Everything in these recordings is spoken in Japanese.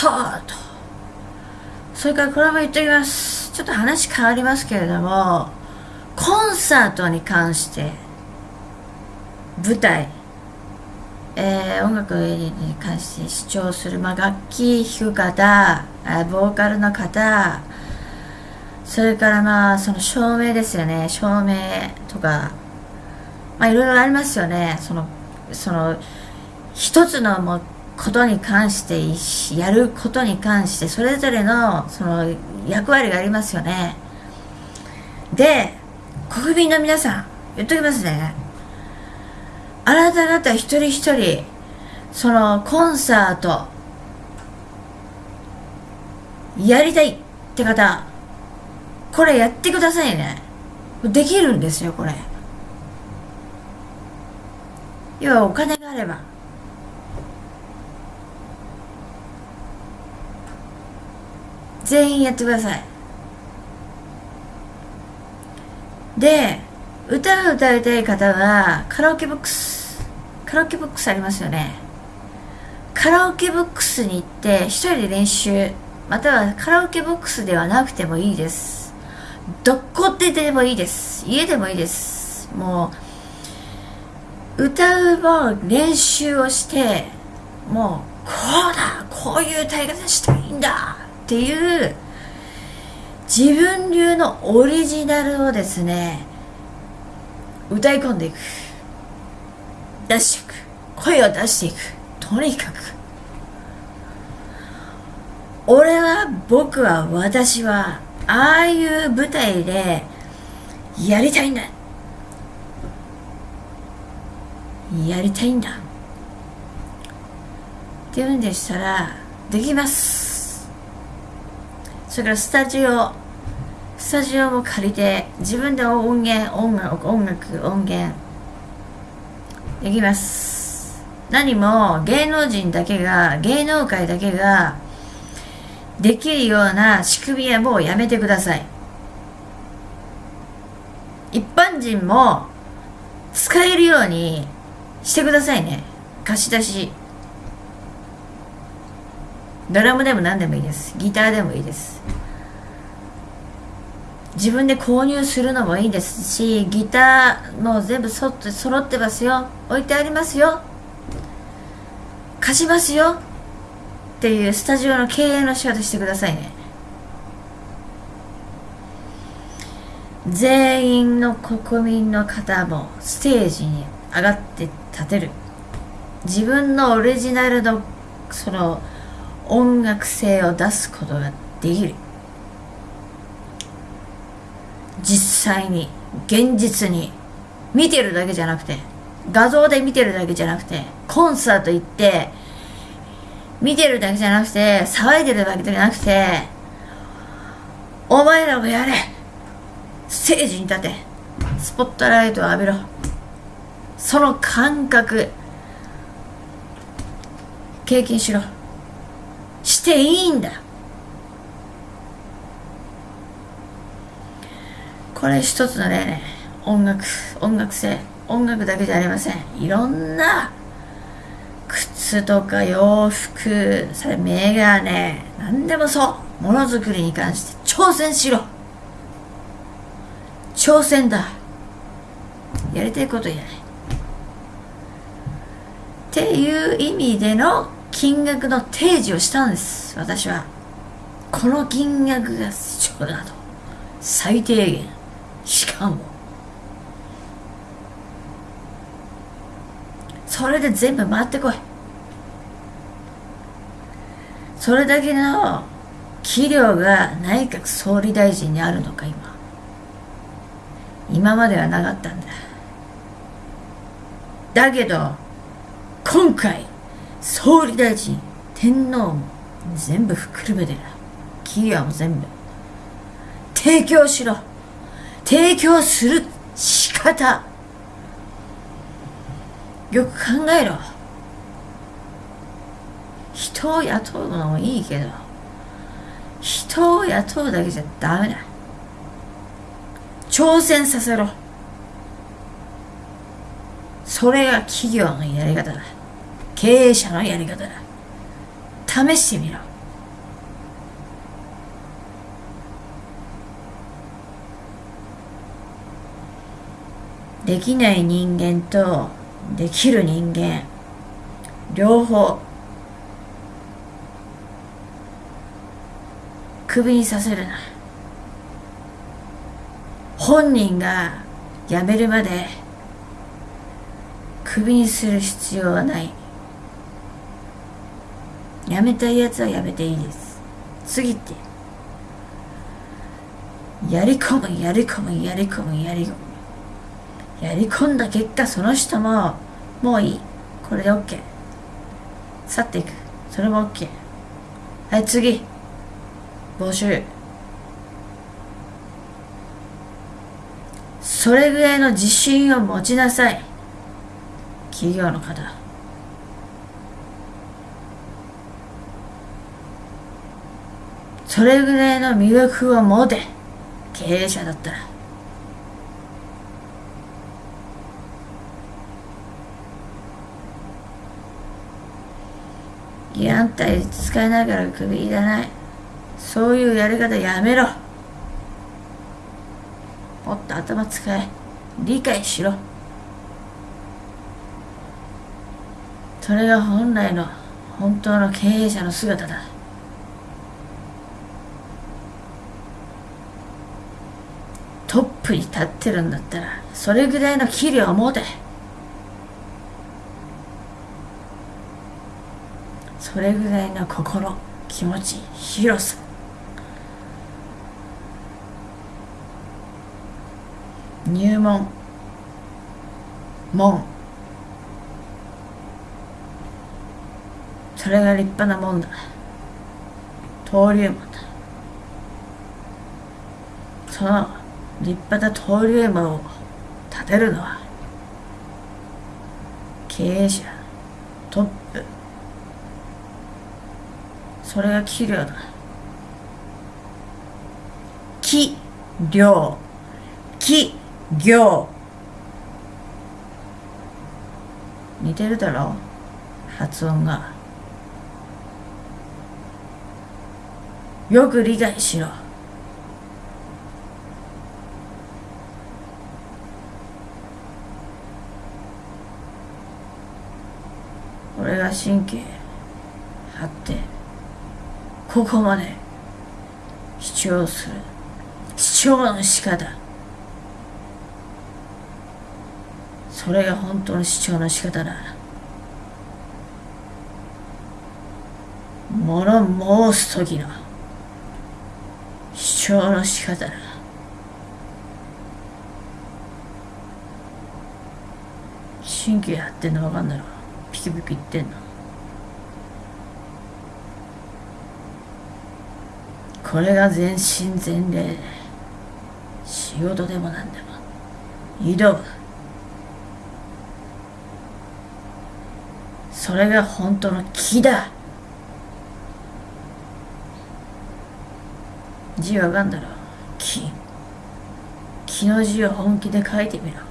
と。それからこれも言っておきます。ちょっと話変わりますけれどもコンサートに関して舞台えー、音楽に関して主張する、まあ、楽器弾く方ボーカルの方それからまあその照明ですよね。照明とかまあいろいろありますよね。そのその一つのもことに関してやることに関してそれぞれのその役割がありますよね。で国民の皆さん言っときますね。あなた方一人一人そのコンサートやりたいって方これやってくださいね。できるんですよこれ。要はお金があれば。全員やってください。で歌を歌いたい方はカラオケボックスカラオケボックスありますよね。カラオケボックスに行って一人で練習またはカラオケボックスではなくてもいいです。どこででもいいです。家でもいいです。もう歌うも練習をしてもうこうだこういう歌い方したいんだっていう自分流のオリジナルをですね歌い込んでいく。出していく。声を出していく。とにかく。俺は僕は私はああいう舞台でやりたいんだ。やりたいんだ。っていうんでしたらできます。それからスタジオスタジオも借りて自分で音源音楽音楽音源できます。何も芸能人だけが芸能界だけができるような仕組みはもうやめてください。一般人も使えるようにしてくださいね。貸し出し。ドラムでも何でもいいです。ギターでもいいです。自分で購入するのもいいですしギターも全部そって揃ってますよ。置いてありますよ。貸しますよ。っていうスタジオの経営の仕方してくださいね。全員の国民の方もステージに上がって立てる。自分のオリジナルのその音楽性を出すことができる。実際に現実に見てるだけじゃなくて画像で見てるだけじゃなくてコンサート行って見てるだけじゃなくて騒いでるだけじゃなくてお前らもやれ。ステージに立て。スポットライトを浴びろ。その感覚経験しろ。していいんだこれ一つのね。音楽音楽性。音楽だけじゃありません。いろんな。靴とか洋服。それメガネ。何でもそう。ものづくりに関して挑戦しろ。挑戦だ。やりたいことやない。っていう意味での金額の提示をしたんです私は。この金額が必要だと。最低限。しかも。それで全部回ってこい。それだけの器量が内閣総理大臣にあるのか今。今まではなかったんだ。だけど今回総理大臣天皇も全部ふっくるめてる器量も全部。提供しろ。提供する仕方。よく考えろ。人を雇うのもいいけど人を雇うだけじゃダメだ。挑戦させろ。それが企業のやり方だ。経営者のやり方だ。試してみろ。できない人間とできる人間。両方。クビにさせるな。本人が辞めるまでクビにする必要はない。辞めたいやつは辞めていいです。次って。やり込むやり込むやり込むやり込む。やり込んだ結果その人ももういい。これで OK 去っていく。それも OK はい次。募集。それぐらいの自信を持ちなさい。企業の方。それぐらいの魅力を持て経営者だったら。安泰使いながら首いらない。そういうやり方やめろ。もっと頭使え。理解しろ。それが本来の本当の経営者の姿だトップに立ってるんだったらそれぐらいの器量を持て。それぐらいの心気持ち広さ。入門。門。それが立派なもんだ。登竜門だ。その立派な登竜門を立てるのは経営者トップ。それが器量だ。器量。器量似てるだろ発音が。よく理解しろ。神経張ってここまで主張する。主張の仕方。それが本当の主張の仕方だ。物申す時の主張の仕方だ。神経張ってんの分かんだろピキピキ言ってんの？これが全身全霊。仕事でも何でも。挑むそれが本当の木だ。字わかんだろ？木木の字を本気で書いてみろ。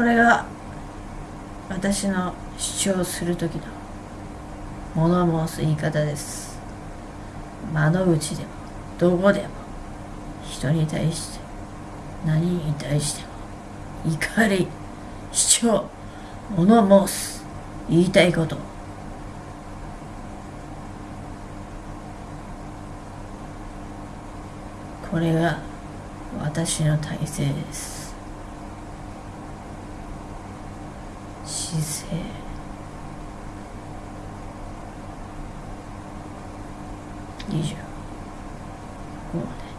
これが私の主張する時の物申す言い方です。窓口でもどこでも人に対して何に対しても怒り主張物申す言いたいこと。これが私の体制です。姿勢。以上こうね